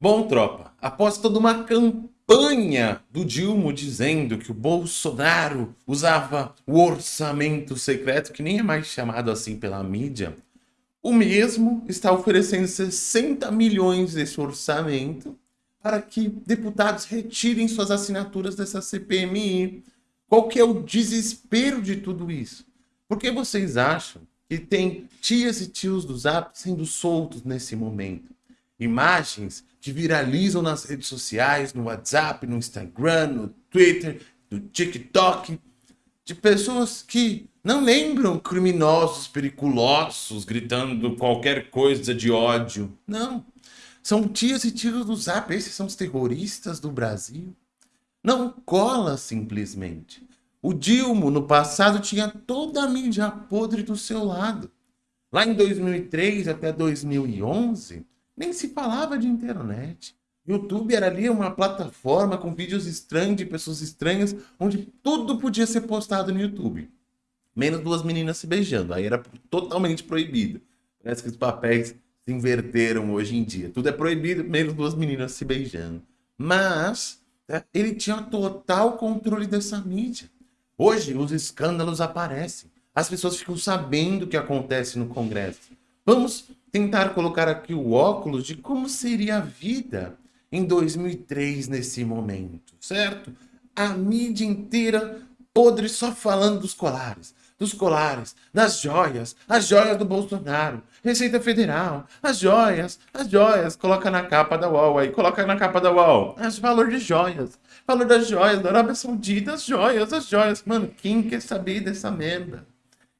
Bom, tropa, após toda uma campanha do Dilma dizendo que o Bolsonaro usava o orçamento secreto, que nem é mais chamado assim pela mídia, o mesmo está oferecendo 60 milhões desse orçamento para que deputados retirem suas assinaturas dessa CPMI. Qual que é o desespero de tudo isso? Por que vocês acham que tem tias e tios do Zap sendo soltos nesse momento? imagens que viralizam nas redes sociais, no WhatsApp, no Instagram, no Twitter, no TikTok, de pessoas que não lembram criminosos periculosos gritando qualquer coisa de ódio. Não. São tias e tios do Zap. Esses são os terroristas do Brasil. Não cola simplesmente. O Dilma, no passado, tinha toda a mídia podre do seu lado. Lá em 2003 até 2011, nem se falava de internet. YouTube era ali uma plataforma com vídeos estranhos de pessoas estranhas, onde tudo podia ser postado no YouTube. Menos duas meninas se beijando. Aí era totalmente proibido. Parece que os papéis se inverteram hoje em dia. Tudo é proibido, menos duas meninas se beijando. Mas é, ele tinha total controle dessa mídia. Hoje os escândalos aparecem. As pessoas ficam sabendo o que acontece no Congresso. Vamos tentar colocar aqui o óculos de como seria a vida em 2003 nesse momento, certo? A mídia inteira podre só falando dos colares, dos colares, das joias, as joias do Bolsonaro, Receita Federal, as joias, as joias, coloca na capa da UOL aí, coloca na capa da UOL, as valor de joias, valor das joias da Arábia Saudita, as joias, as joias, mano, quem quer saber dessa merda?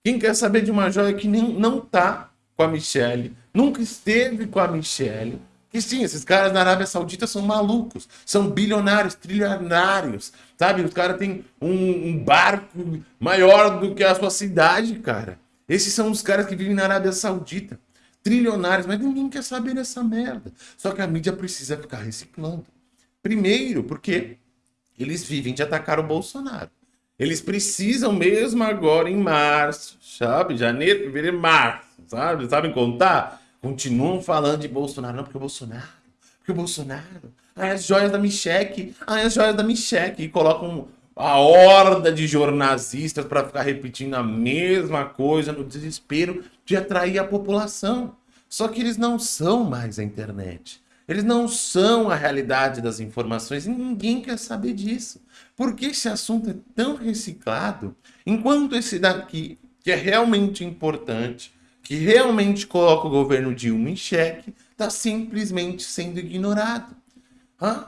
Quem quer saber de uma joia que nem, não tá com a Michelle, nunca esteve com a Michelle. Que sim, esses caras na Arábia Saudita são malucos, são bilionários, trilionários, sabe? Os caras têm um, um, barco maior do que a sua cidade, cara. Esses são os caras que vivem na Arábia Saudita, trilionários, mas ninguém quer saber dessa merda. Só que a mídia precisa ficar reciclando. Primeiro, porque eles vivem de atacar o Bolsonaro. Eles precisam mesmo agora em março, sabe? Janeiro, fevereiro, março sabe? Sabem contar? Continuam falando de Bolsonaro. Não, porque o Bolsonaro, porque o Bolsonaro. Ai, as joias da Micheque, ai, as joias da Micheque. E colocam a horda de jornalistas para ficar repetindo a mesma coisa no desespero de atrair a população. Só que eles não são mais a internet. Eles não são a realidade das informações e ninguém quer saber disso. Porque esse assunto é tão reciclado, enquanto esse daqui, que é realmente importante, que realmente coloca o governo Dilma em xeque, está simplesmente sendo ignorado. Hã?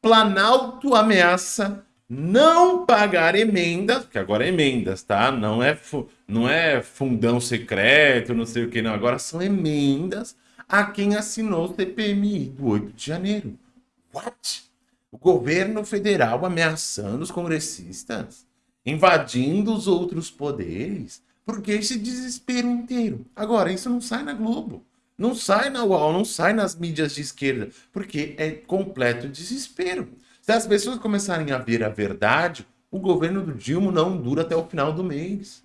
Planalto ameaça não pagar emendas, que agora é emendas, tá? Não é, não é fundão secreto, não sei o que, não. Agora são emendas a quem assinou o CPMI do 8 de janeiro. What? O governo federal ameaçando os congressistas? Invadindo os outros poderes? Porque esse desespero inteiro. Agora, isso não sai na Globo. Não sai na UOL, não sai nas mídias de esquerda. Porque é completo desespero. Se as pessoas começarem a ver a verdade, o governo do Dilma não dura até o final do mês.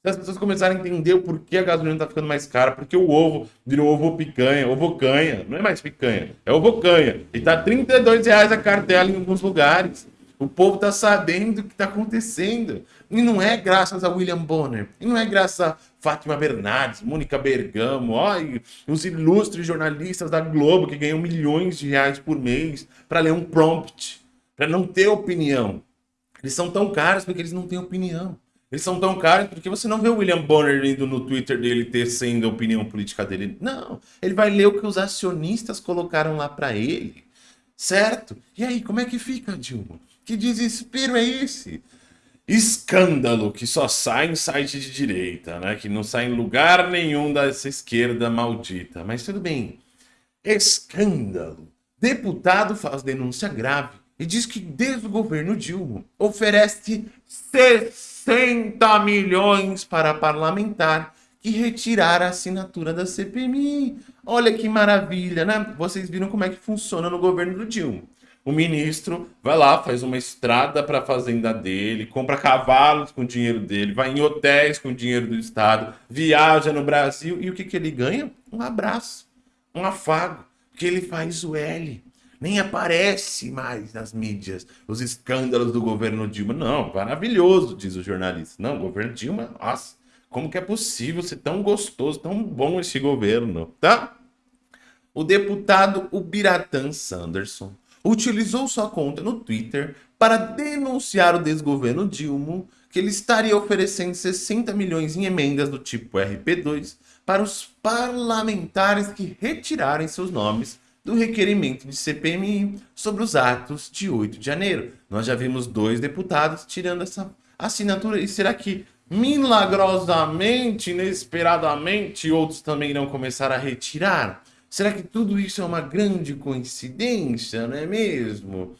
Se as pessoas começarem a entender o porquê a gasolina está ficando mais cara, porque o ovo virou ovo picanha, ovo canha, não é mais picanha, é ovo canha. E tá 32 reais a cartela em alguns lugares. O povo está sabendo o que está acontecendo. E não é graças a William Bonner. E não é graças a Fátima Bernardes, Mônica Bergamo, ó, os ilustres jornalistas da Globo que ganham milhões de reais por mês para ler um prompt, para não ter opinião. Eles são tão caros porque eles não têm opinião. Eles são tão caros porque você não vê o William Bonner indo no Twitter dele tecendo a opinião política dele. Não, ele vai ler o que os acionistas colocaram lá para ele. Certo? E aí, como é que fica, Dilma? Que desespero é esse? Escândalo que só sai em site de direita, né? Que não sai em lugar nenhum dessa esquerda maldita. Mas tudo bem. Escândalo. Deputado faz denúncia grave e diz que desde o governo Dilma oferece 60 milhões para parlamentar que retirar a assinatura da CPMI. Olha que maravilha, né? Vocês viram como é que funciona no governo do Dilma. O ministro vai lá, faz uma estrada para a fazenda dele, compra cavalos com o dinheiro dele, vai em hotéis com o dinheiro do Estado, viaja no Brasil e o que, que ele ganha? Um abraço, um afago. que ele faz o L. Nem aparece mais nas mídias os escândalos do governo Dilma. Não, maravilhoso, diz o jornalista. Não, governo Dilma, nossa, como que é possível ser tão gostoso, tão bom esse governo, tá? O deputado Ubiratan Sanderson utilizou sua conta no Twitter para denunciar o desgoverno Dilma, que ele estaria oferecendo 60 milhões em emendas do tipo RP2 para os parlamentares que retirarem seus nomes do requerimento de CPMI sobre os atos de 8 de janeiro. Nós já vimos dois deputados tirando essa assinatura. E será que milagrosamente, inesperadamente, outros também irão começar a retirar? Será que tudo isso é uma grande coincidência, não é mesmo?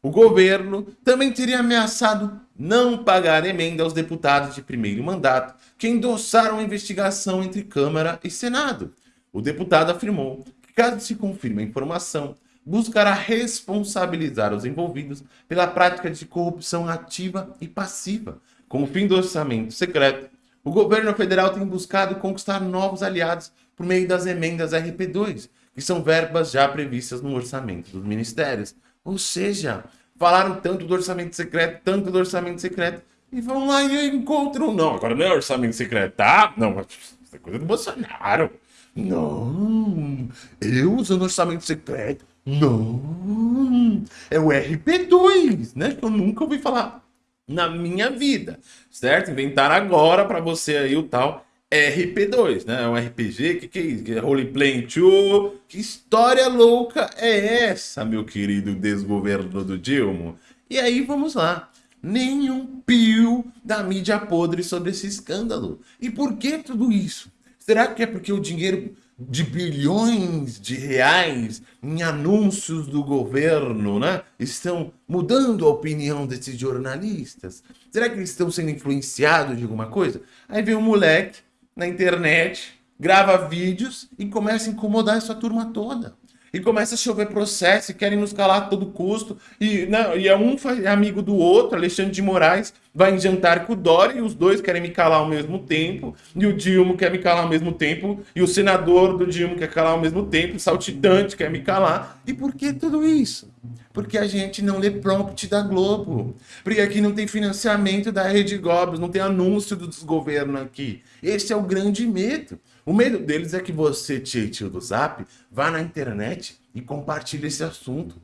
O governo também teria ameaçado não pagar emenda aos deputados de primeiro mandato que endossaram a investigação entre Câmara e Senado. O deputado afirmou caso se confirme a informação, buscará responsabilizar os envolvidos pela prática de corrupção ativa e passiva. Com o fim do orçamento secreto, o governo federal tem buscado conquistar novos aliados por meio das emendas RP2, que são verbas já previstas no orçamento dos ministérios. Ou seja, falaram tanto do orçamento secreto, tanto do orçamento secreto, e vão lá e encontram. Não, agora não é orçamento secreto, tá? Não, isso é coisa do Bolsonaro. Não, eu usando orçamento secreto. Não, é o RP2, né? Que eu nunca ouvi falar na minha vida, certo? Inventaram agora para você aí o tal RP2, né? É um RPG, que que é isso? Que é Roleplay 2? Que história louca é essa, meu querido desgoverno do Dilma? E aí, vamos lá. Nenhum pio da mídia podre sobre esse escândalo. E por que tudo isso? Será que é porque o dinheiro de bilhões de reais em anúncios do governo, né? Estão mudando a opinião desses jornalistas? Será que eles estão sendo influenciados de alguma coisa? Aí vem um moleque na internet, grava vídeos e começa a incomodar essa turma toda e começa a chover processo e querem nos calar a todo custo. E, não, e é um é amigo do outro, Alexandre de Moraes vai jantar com o Dória e os dois querem me calar ao mesmo tempo. E o Dilma quer me calar ao mesmo tempo. E o senador do Dilma quer calar ao mesmo tempo. O saltitante quer me calar. E por que tudo isso? Porque a gente não lê prompt da Globo. Porque aqui não tem financiamento da Rede Globo, não tem anúncio do desgoverno aqui. Esse é o grande medo. O medo deles é que você, tio do Zap, vá na internet e compartilhe esse assunto.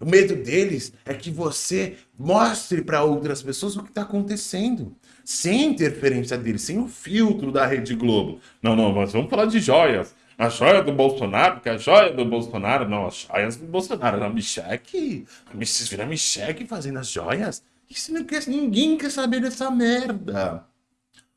O medo deles é que você mostre para outras pessoas o que está acontecendo. Sem interferência deles, sem o filtro da Rede Globo. Não, não, mas vamos falar de joias. A joia do Bolsonaro, porque a joia do Bolsonaro, não, as joias do Bolsonaro. A Micheque, vocês viram a Micheque fazendo as joias? Isso não quer, ninguém quer saber dessa merda.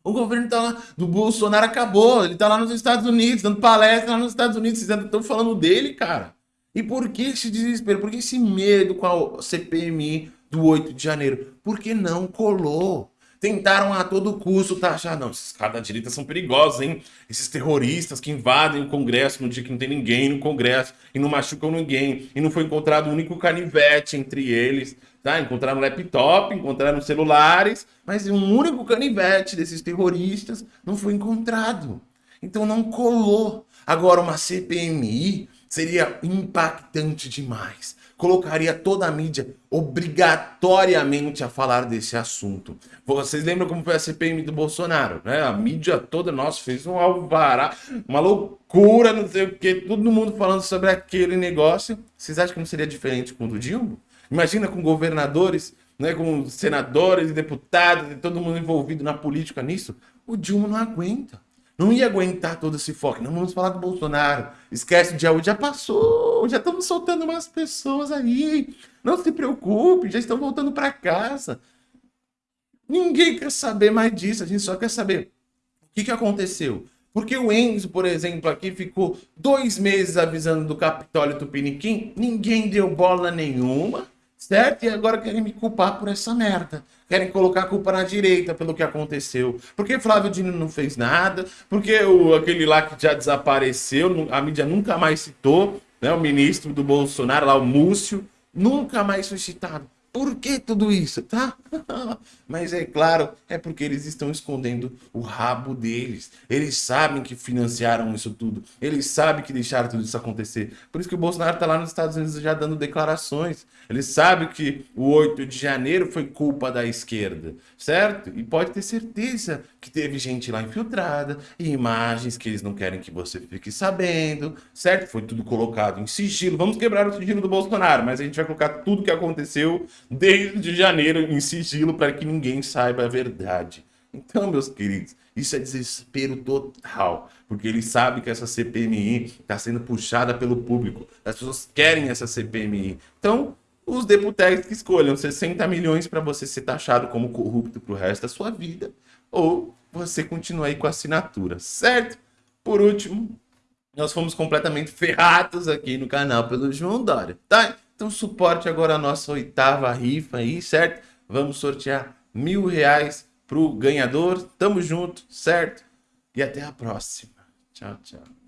O governo tá lá, do Bolsonaro acabou, ele tá lá nos Estados Unidos, dando palestra lá nos Estados Unidos, vocês estão falando dele, cara. E por que esse desespero? Por que esse medo com a CPMI do 8 de janeiro? Porque não colou. Tentaram a todo custo taxar. Não, esses caras da direita são perigosos, hein? Esses terroristas que invadem o Congresso no dia que não tem ninguém no Congresso e não machucam ninguém. E não foi encontrado um único canivete entre eles. Tá? Encontraram laptop, encontraram celulares, mas um único canivete desses terroristas não foi encontrado. Então não colou. Agora, uma CPMI seria impactante demais. Colocaria toda a mídia obrigatoriamente a falar desse assunto. Vocês lembram como foi a CPMI do Bolsonaro? Né? A mídia toda, nossa, fez um alvará, uma loucura, não sei o que, todo mundo falando sobre aquele negócio. Vocês acham que não seria diferente com o do Dilma? Imagina com governadores, né, com senadores deputados todo mundo envolvido na política nisso. O Dilma não aguenta. Não ia aguentar todo esse foco. Não vamos falar do Bolsonaro. Esquece o dia já passou. Já estamos soltando umas pessoas aí. Não se preocupe, já estão voltando para casa. Ninguém quer saber mais disso. A gente só quer saber o que, que aconteceu. Porque o Enzo, por exemplo, aqui ficou dois meses avisando do Capitólio Tupiniquim, ninguém deu bola nenhuma certo? E agora querem me culpar por essa merda. Querem colocar a culpa na direita pelo que aconteceu. Porque Flávio Dino não fez nada, porque o, aquele lá que já desapareceu, a mídia nunca mais citou, né? O ministro do Bolsonaro lá, o Múcio, nunca mais foi citado. Por que tudo isso, tá? Mas é claro, é porque eles estão escondendo o rabo deles. Eles sabem que financiaram isso tudo. Eles sabem que deixaram tudo isso acontecer. Por isso que o Bolsonaro tá lá nos Estados Unidos já dando declarações. Ele sabe que o 8 de janeiro foi culpa da esquerda, certo? E pode ter certeza que teve gente lá infiltrada e imagens que eles não querem que você fique sabendo, certo? Foi tudo colocado em sigilo. Vamos quebrar o sigilo do Bolsonaro, mas a gente vai colocar tudo que aconteceu desde janeiro em sigilo para que ninguém saiba a verdade. Então, meus queridos, isso é desespero total, porque ele sabe que essa CPMI está sendo puxada pelo público. As pessoas querem essa CPMI. Então, os deputados que escolham 60 milhões para você ser taxado como corrupto para o resto da sua vida, ou você continua aí com a assinatura, certo? Por último, nós fomos completamente ferrados aqui no canal pelo João Dória, tá? Então suporte agora a nossa oitava rifa aí, certo? Vamos sortear mil reais pro ganhador. Tamo junto, certo? E até a próxima. Tchau, tchau.